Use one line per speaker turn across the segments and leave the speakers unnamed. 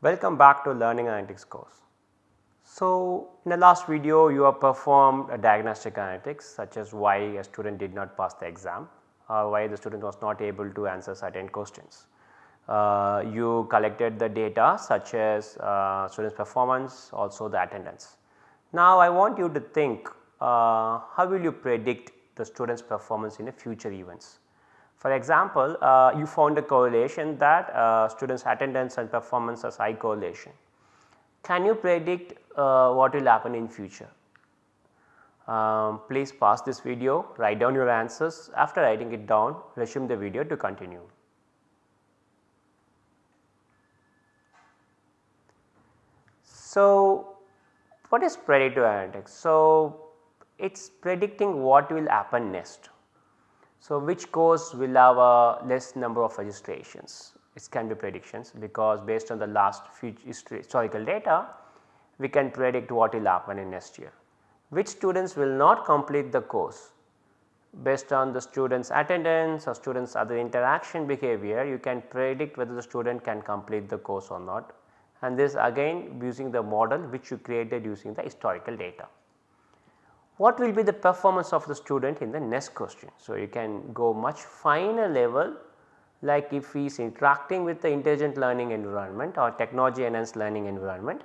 Welcome back to learning analytics course. So, in the last video you have performed a diagnostic analytics such as why a student did not pass the exam or why the student was not able to answer certain questions. Uh, you collected the data such as uh, students performance also the attendance. Now I want you to think uh, how will you predict the students performance in a future events. For example, uh, you found a correlation that uh, students attendance and performance has high correlation. Can you predict uh, what will happen in future? Um, please pause this video, write down your answers. After writing it down, resume the video to continue. So, what is predictive analytics? So, it is predicting what will happen next. So, which course will have a less number of registrations? It can be predictions because based on the last historical data, we can predict what will happen in next year. Which students will not complete the course based on the students attendance or students other interaction behavior you can predict whether the student can complete the course or not and this again using the model which you created using the historical data what will be the performance of the student in the next question. So, you can go much finer level like if he is interacting with the intelligent learning environment or technology enhanced learning environment,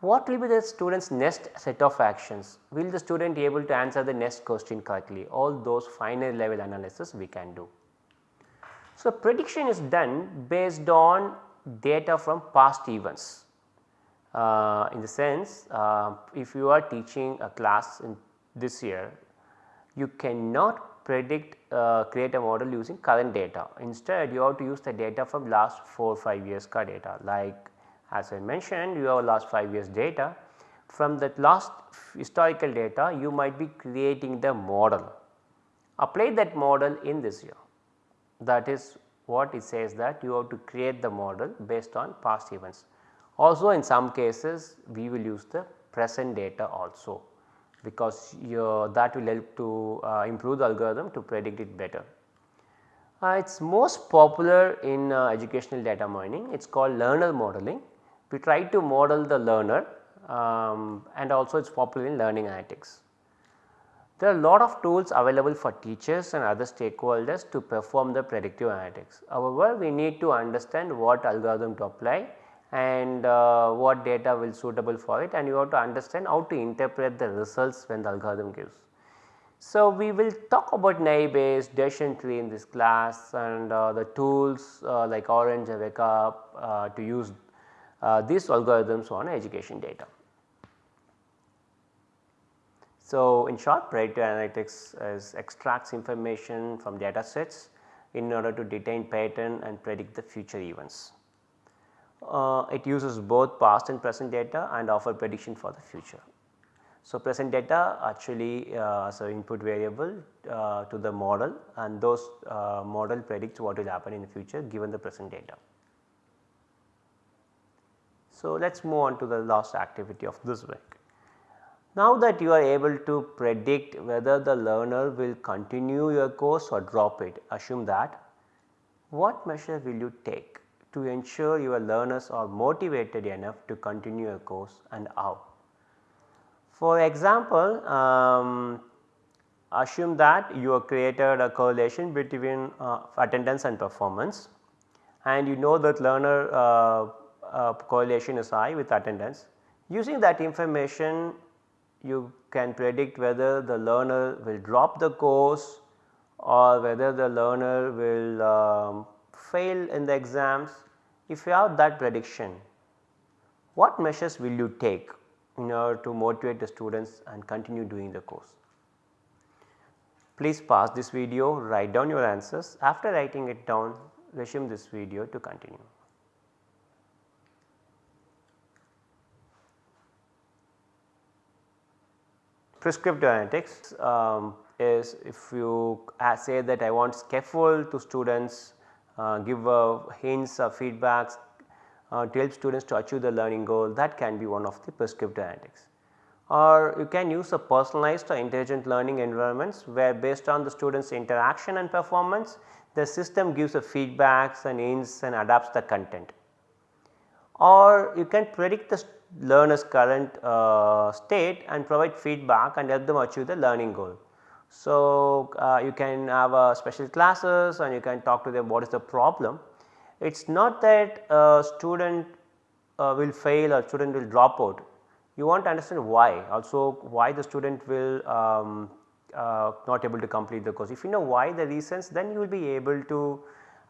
what will be the student's next set of actions? Will the student be able to answer the next question correctly? All those finer level analysis we can do. So, prediction is done based on data from past events uh, in the sense uh, if you are teaching a class in this year you cannot predict uh, create a model using current data. Instead you have to use the data from last 4 5 years ka data. Like as I mentioned you have last 5 years data. From that last historical data you might be creating the model. Apply that model in this year. That is what it says that you have to create the model based on past events. Also in some cases we will use the present data also because that will help to uh, improve the algorithm to predict it better. Uh, it is most popular in uh, educational data mining, it is called learner modeling. We try to model the learner um, and also it is popular in learning analytics. There are a lot of tools available for teachers and other stakeholders to perform the predictive analytics. However, we need to understand what algorithm to apply and uh, what data will suitable for it and you have to understand how to interpret the results when the algorithm gives. So, we will talk about naive Bayes, decision tree in this class and uh, the tools uh, like Orange and Weka uh, to use uh, these algorithms on education data. So, in short predictive analytics is extracts information from data sets in order to determine pattern and predict the future events uh, it uses both past and present data and offer prediction for the future. So, present data actually uh, an input variable uh, to the model and those uh, model predicts what will happen in the future given the present data. So, let us move on to the last activity of this week. Now that you are able to predict whether the learner will continue your course or drop it, assume that what measure will you take to ensure your learners are motivated enough to continue a course and how. For example, um, assume that you have created a correlation between uh, attendance and performance and you know that learner uh, uh, correlation is high with attendance. Using that information you can predict whether the learner will drop the course or whether the learner will um, fail in the exams, if you have that prediction, what measures will you take in order to motivate the students and continue doing the course? Please pause this video, write down your answers. After writing it down, resume this video to continue. Prescriptive analytics um, is if you say that I want scaffold to students uh, give uh, hints or feedbacks uh, to help students to achieve the learning goal that can be one of the prescriptive analytics. Or you can use a personalized or intelligent learning environments where based on the students interaction and performance the system gives the feedbacks and hints and adapts the content. or you can predict the learner's current uh, state and provide feedback and help them achieve the learning goal. So, uh, you can have uh, special classes and you can talk to them what is the problem. It is not that a student uh, will fail or student will drop out, you want to understand why also why the student will um, uh, not able to complete the course. If you know why the reasons then you will be able to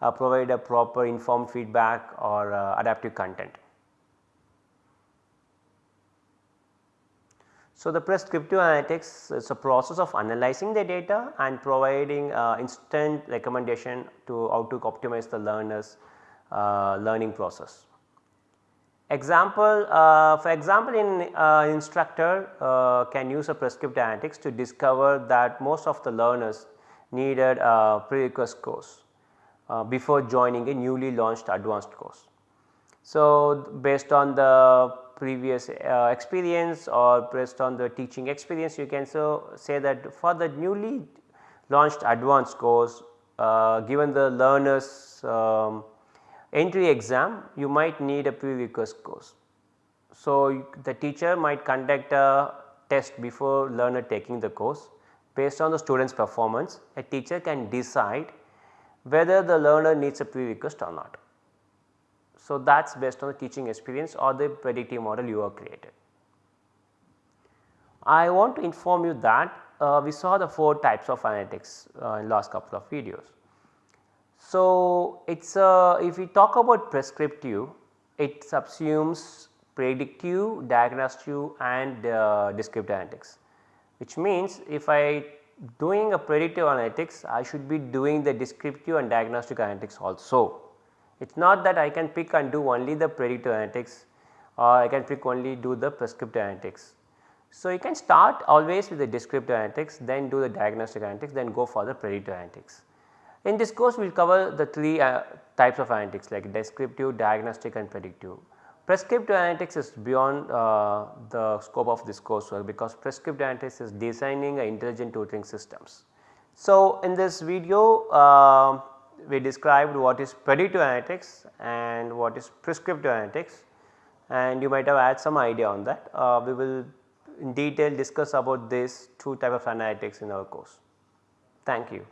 uh, provide a proper informed feedback or uh, adaptive content. So, the prescriptive analytics is a process of analyzing the data and providing uh, instant recommendation to how to optimize the learners uh, learning process. Example uh, for example in uh, instructor uh, can use a prescriptive analytics to discover that most of the learners needed a prerequisite course uh, before joining a newly launched advanced course. So, based on the previous uh, experience or based on the teaching experience you can so say that for the newly launched advanced course uh, given the learners um, entry exam you might need a prerequisite course. So, the teacher might conduct a test before learner taking the course based on the student's performance a teacher can decide whether the learner needs a prerequisite or not. So, that is based on the teaching experience or the predictive model you have created. I want to inform you that uh, we saw the 4 types of analytics uh, in last couple of videos. So, it is uh, if we talk about prescriptive it subsumes predictive, diagnostic and uh, descriptive analytics which means if I doing a predictive analytics I should be doing the descriptive and diagnostic analytics also. It is not that I can pick and do only the predictive analytics or I can pick only do the prescriptive analytics. So, you can start always with the descriptive analytics then do the diagnostic analytics then go for the predictive analytics. In this course we will cover the 3 uh, types of analytics like descriptive, diagnostic and predictive. Prescriptive analytics is beyond uh, the scope of this course because prescriptive analytics is designing intelligent tutoring systems. So, in this video uh, we described what is predictive analytics and what is prescriptive analytics and you might have had some idea on that. Uh, we will in detail discuss about this two type of analytics in our course. Thank you.